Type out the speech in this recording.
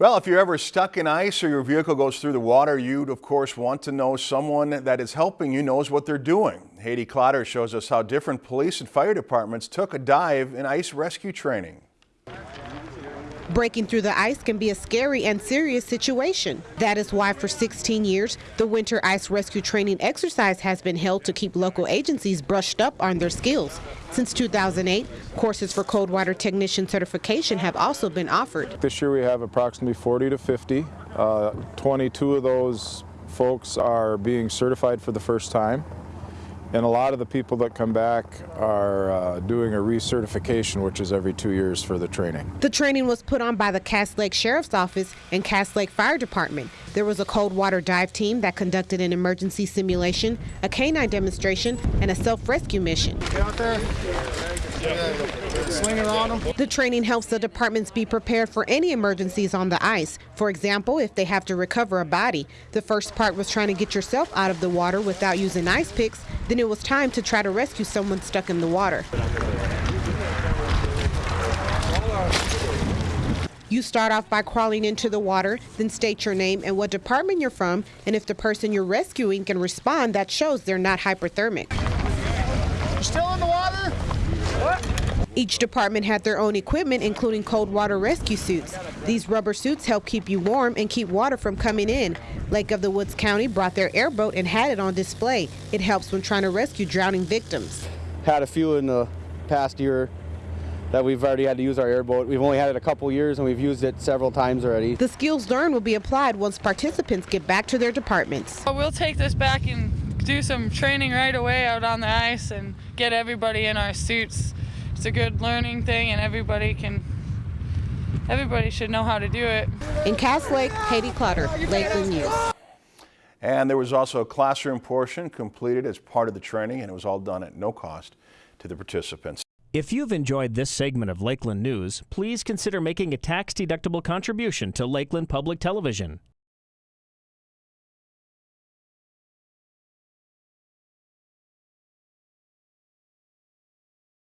Well, if you're ever stuck in ice or your vehicle goes through the water, you'd of course want to know someone that is helping you knows what they're doing. Haiti Clotter shows us how different police and fire departments took a dive in ice rescue training. Breaking through the ice can be a scary and serious situation. That is why for 16 years, the Winter Ice Rescue Training exercise has been held to keep local agencies brushed up on their skills. Since 2008, courses for cold water technician certification have also been offered. This year we have approximately 40 to 50. Uh, 22 of those folks are being certified for the first time. And a lot of the people that come back are uh, doing a recertification, which is every two years for the training. The training was put on by the Cass Lake Sheriff's Office and Cass Lake Fire Department. There was a cold water dive team that conducted an emergency simulation, a canine demonstration, and a self-rescue mission. Get out there. Sling it on them. The training helps the departments be prepared for any emergencies on the ice. For example, if they have to recover a body. The first part was trying to get yourself out of the water without using ice picks. Then it was time to try to rescue someone stuck in the water. You start off by crawling into the water, then state your name and what department you're from, and if the person you're rescuing can respond, that shows they're not hypothermic. You're still in the water? What? Each department had their own equipment, including cold water rescue suits. These rubber suits help keep you warm and keep water from coming in. Lake of the Woods County brought their airboat and had it on display. It helps when trying to rescue drowning victims. Had a few in the past year that we've already had to use our airboat. We've only had it a couple years and we've used it several times already. The skills learned will be applied once participants get back to their departments. We'll take this back and do some training right away out on the ice and get everybody in our suits. It's a good learning thing and everybody can everybody should know how to do it. In Cass Lake, Haiti Clotter, Lakeland News. And there was also a classroom portion completed as part of the training and it was all done at no cost to the participants. If you've enjoyed this segment of Lakeland News, please consider making a tax-deductible contribution to Lakeland Public Television.